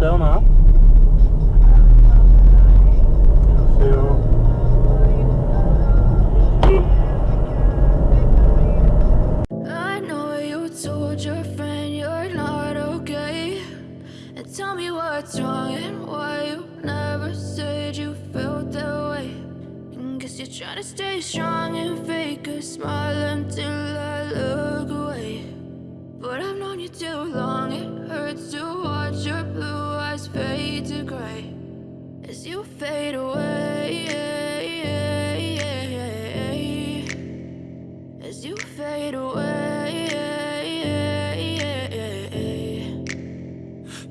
down up. I know you told your friend you're not okay. And tell me what's wrong and why you never said you felt that way. And guess you're trying to stay strong and fake a smile until I look.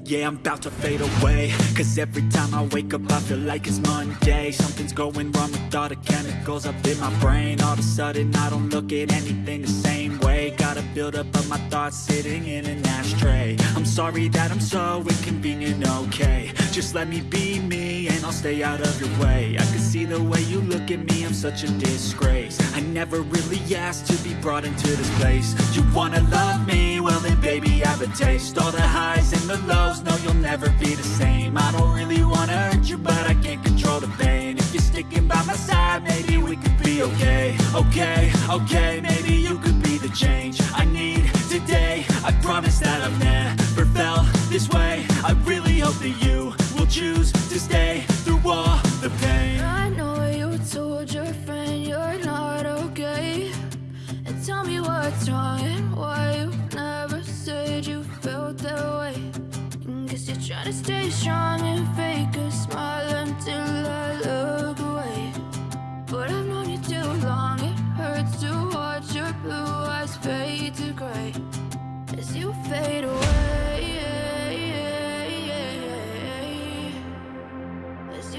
Yeah, I'm about to fade away. Cause every time I wake up I feel like it's Monday. Something's going wrong with all the chemicals up in my brain. All of a sudden I don't look at anything the same way. Gotta build up of my thoughts sitting in an ashtray. I'm sorry that I'm so inconvenient, okay. Just let me be me and I'll stay out of your way. I can see the way you look at me, I'm such a disgrace. I never really asked to be brought into this place. You wanna love me? Well then baby I have a taste. All the highs maybe you could be the change I need today I promise that I've never felt this way I really hope that you will choose to stay through all the pain I know you told your friend you're not okay. And tell me what's wrong and why you never said you felt that way. And guess you're trying to stay strong and fake a smile until I look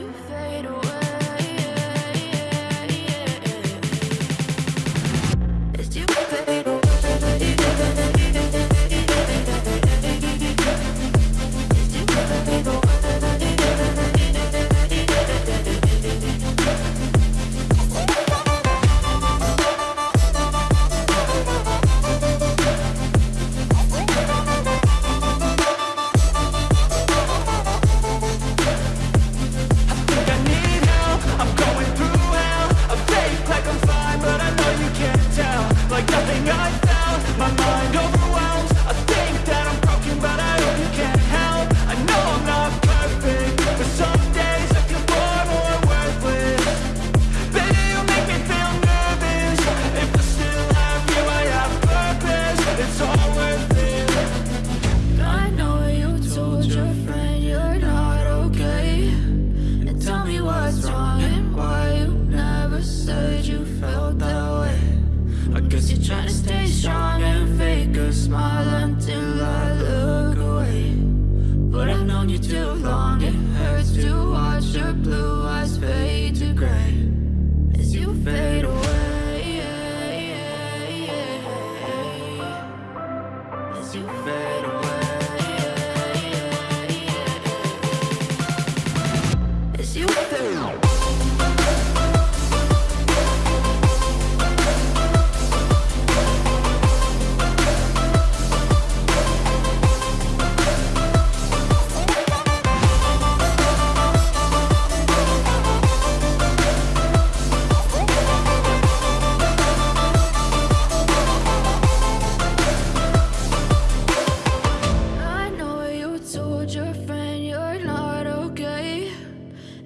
You fade away, told your friend you're not okay.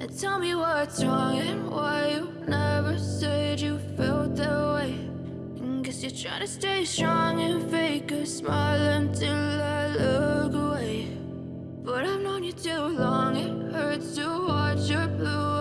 And tell me what's wrong and why you never said you felt that way. And guess you're trying to stay strong and fake a smile until I look away. But I've known you too long, it hurts to watch your blue